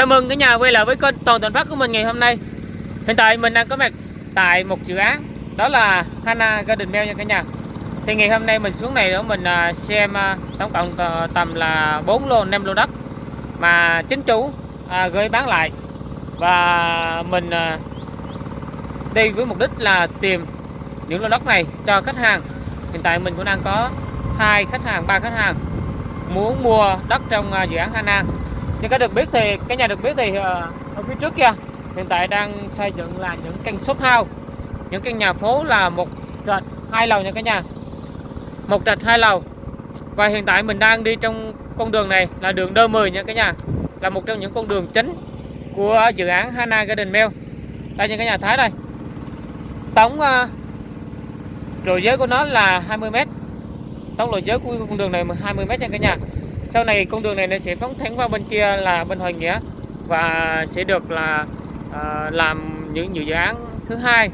Chào mừng cả nhà quay lại với kênh Toàn Thành Phát của mình ngày hôm nay. Hiện tại mình đang có mặt tại một dự án Đó là Hana Garden Mail nha cả nhà. Thì ngày hôm nay mình xuống này để mình à, xem à, tổng cộng ờ, tầm là 4 lô 5 lô đất Mà chính chủ à, gửi bán lại. Và mình đi với mục đích là tìm những lô đất này cho khách hàng. Hiện tại mình cũng đang có hai khách hàng, ba khách hàng muốn mua đất trong dự án Hana như các được biết thì cái nhà được biết thì ờ, ở phía trước kia hiện tại đang xây dựng là những căn shop house. Những căn nhà phố là một trệt hai lầu nha cả nhà. Một trệt hai lầu. Và hiện tại mình đang đi trong con đường này là đường đơ 10 nha cả nhà. Là một trong những con đường chính của dự án Hana Garden Mill đây nha cả nhà thấy đây. Tổng uh, giới của nó là 20m tổng lộ giới của con đường này 20m nha cả nhà sau này con đường này nó sẽ phóng thẳng qua bên kia là bên Hoàng Nghĩa và sẽ được là à, làm những nhiều dự án thứ hai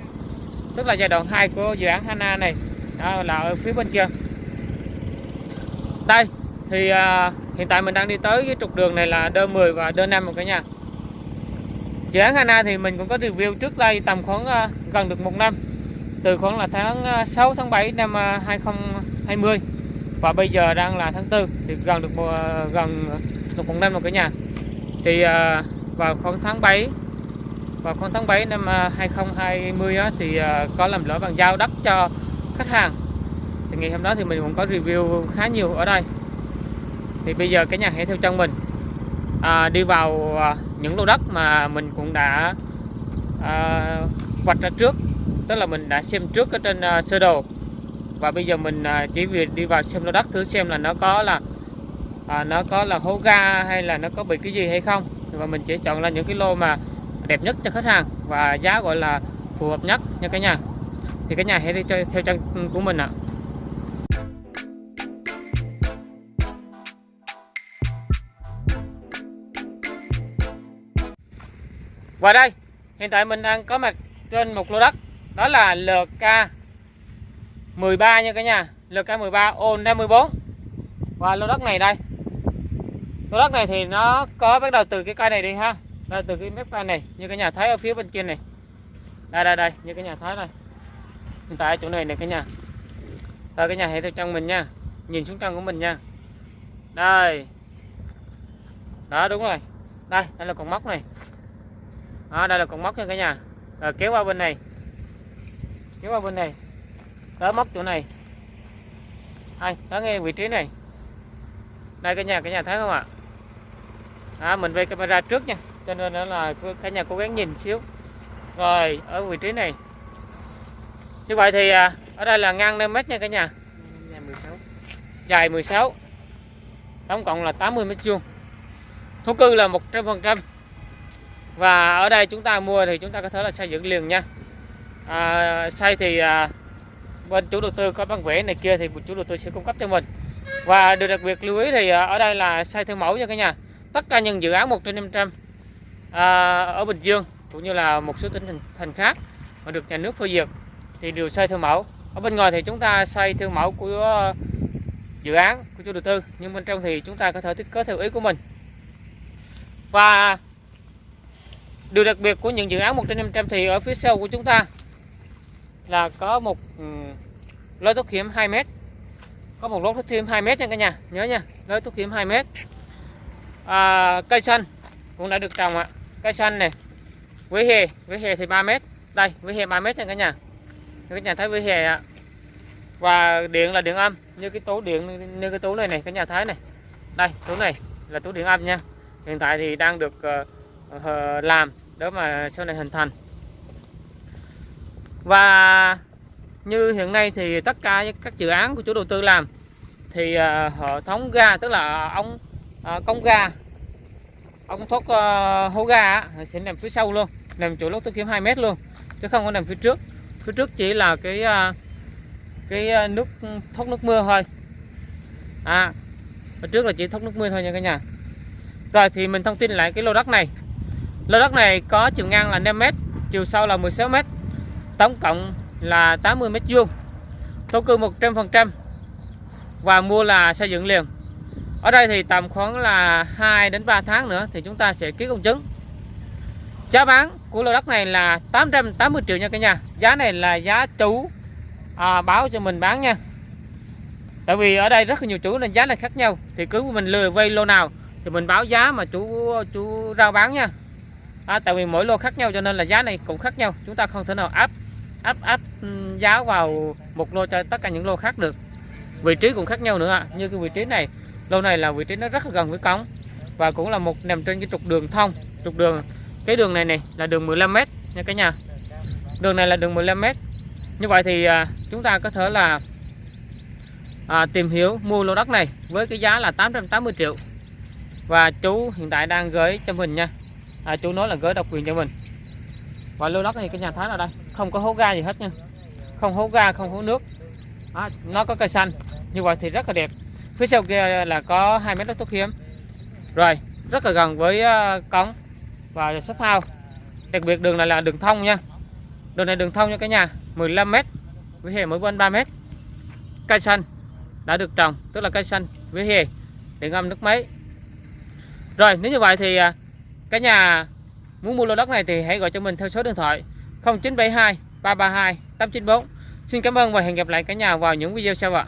tức là giai đoạn 2 của dự án Hana này. Đó là ở phía bên kia. Đây thì à, hiện tại mình đang đi tới cái trục đường này là Đơn 10 và Đơn 5 một cả nhà. Dự án Hana thì mình cũng có review trước đây tầm khoảng à, gần được một năm từ khoảng là tháng 6 tháng 7 năm 2020 và bây giờ đang là tháng 4 thì gần được một, gần được một năm rồi cả nhà. Thì à, vào khoảng tháng 7 vào khoảng tháng 7 năm à, 2020 á, thì à, có làm lỡ bàn giao đất cho khách hàng. Thì ngày hôm đó thì mình cũng có review khá nhiều ở đây. Thì bây giờ cả nhà hãy theo chân mình. À, đi vào à, những lô đất mà mình cũng đã à, vạch ra trước. Tức là mình đã xem trước ở trên à, sơ đồ và bây giờ mình à, chỉ việc đi vào xem lô đất thử xem là nó có là à, nó có là hố ga hay là nó có bị cái gì hay không. Và mình chỉ chọn là những cái lô mà đẹp nhất cho khách hàng và giá gọi là phù hợp nhất nha cả nhà. Thì cả nhà hãy đi theo, theo chân của mình ạ. Và đây hiện tại mình đang có mặt trên một lô đất đó là LK 13 nha cả nhà. LK13 ô 54 và lô đất này đây. Lô đất này thì nó có bắt đầu từ cái cây này đi ha. Đây từ cái mép cây này. Như cả nhà thấy ở phía bên kia này. Đây đây đây. Như cả nhà thấy đây. Hiện tại chỗ này này cả nhà. Rồi cả nhà hãy theo chân mình nha. Nhìn xuống chân của mình nha. Đây. Đó đúng rồi. Đây đây là con móc này. Đó, đây là con móc nha cả nhà. Rồi kéo qua bên này. Kéo qua bên này đó móc chỗ này. Đây đó nghe vị trí này. Đây cả nhà cả nhà thấy không ạ? À, mình về camera trước nha. Cho nên đó là cả nhà cố gắng nhìn xíu. Rồi ở vị trí này. Như vậy thì à, ở đây là ngang 5 mét nha cả nhà. Dài 16 dài 16 tổng cộng là 80 mét vuông. Thổ cư là 100% và ở đây chúng ta mua thì chúng ta có thể là xây dựng liền nha. À, xây thì à, bên chủ đầu tư có bản vẽ này kia thì chủ đầu tư sẽ cung cấp cho mình. Và điều đặc biệt lưu ý thì à, ở đây là xây theo mẫu nha cả nhà. Tất cả những dự án 1 trên 500 à, ở Bình Dương cũng như là một số tỉnh thành, thành khác mà được nhà nước phê duyệt thì đều xây theo mẫu. Ở bên ngoài thì chúng ta xây theo mẫu của à, dự án của chủ đầu tư nhưng bên trong thì chúng ta có thể thiết kế theo ý của mình. Và điều đặc biệt của những dự án 1 trên 500 thì ở phía sau của chúng ta là có một ừ, lối thoát hiểm 2 mét. Có một lối thoát hiểm 2 mét nha cả nhà nhớ nha lối thoát hiểm 2 mét. À, cây xanh cũng đã được trồng ạ. Cây xanh này vỉa hè vỉa hè thì 3 mét. Đây vỉa hè 3 mét nha cả nhà. Cả nhà thấy vỉa hè ạ. Và điện là điện âm như cái tủ điện như cái tủ này này cả nhà thấy này. Đây tủ này là tủ điện âm nha. Hiện tại thì đang được uh, làm để mà sau này hình thành và như hiện nay thì tất cả các dự án của chủ đầu tư làm thì ờ, hệ thống ga tức là ống ờ, công ga ống thoát uh, ờ, hố ga sẽ nằm phía sau luôn nằm chỗ lốt thoát kiếm 2 mét luôn chứ không có nằm phía trước. Phía trước chỉ là cái uh, cái nước thoát nước mưa thôi. À ở trước là chỉ thoát nước mưa thôi nha cả nhà. Rồi thì mình thông tin lại cái lô đất này. Lô đất này có chiều ngang là 5 mét chiều sâu là 16 mét tổng cộng là 80 mét vuông thổ cư 100% và mua là xây dựng liền. Ở đây thì tầm khoảng là 2 đến 3 tháng nữa thì chúng ta sẽ ký công chứng. Giá bán của lô đất này là 880 triệu nha cả nhà. Giá này là giá chủ à, báo cho mình bán nha. Tại vì ở đây rất là nhiều chủ nên giá này khác nhau. Thì cứ mình lừa vay lô nào thì mình báo giá mà chủ chủ rao bán nha. À, tại vì mỗi lô khác nhau cho nên là giá này cũng khác nhau. Chúng ta không thể nào áp áp áp ừ, giáo giá vào một lô cho tất cả những lô khác được. Vị trí cũng khác nhau nữa ạ. Như cái vị trí này lô này là vị trí nó rất là gần với cống và cũng là một nằm trên cái trục đường thông trục đường. Cái đường này này là đường 15m nha cả nhà. Đường này là đường 15m như vậy thì à, chúng ta có thể là à, tìm hiểu mua lô đất này với cái giá là 880 triệu. Và chú hiện tại đang gửi cho mình nha. À, chú nói là gửi độc quyền cho mình và lô đất này cái nhà thái ở đây? Không có hố ga gì hết nha. Không hố ga không hố nước. À, nó có cây xanh. Như vậy thì rất là đẹp. Phía sau kia là có hai mét đất thuốc hiếm rồi rất là gần với uh, cống và shop house. Đặc biệt đường này là đường thông nha. Đường này đường thông nha cả nhà 15 mét với hè mỗi bên 3 mét. Cây xanh đã được trồng tức là cây xanh với hè để ngâm nước máy. Rồi nếu như vậy thì ờ, cái nhà muốn mua lô đất này thì hãy gọi cho mình theo số điện thoại 0972 332 894 xin cảm ơn và hẹn gặp lại cả nhà vào những video sau ạ.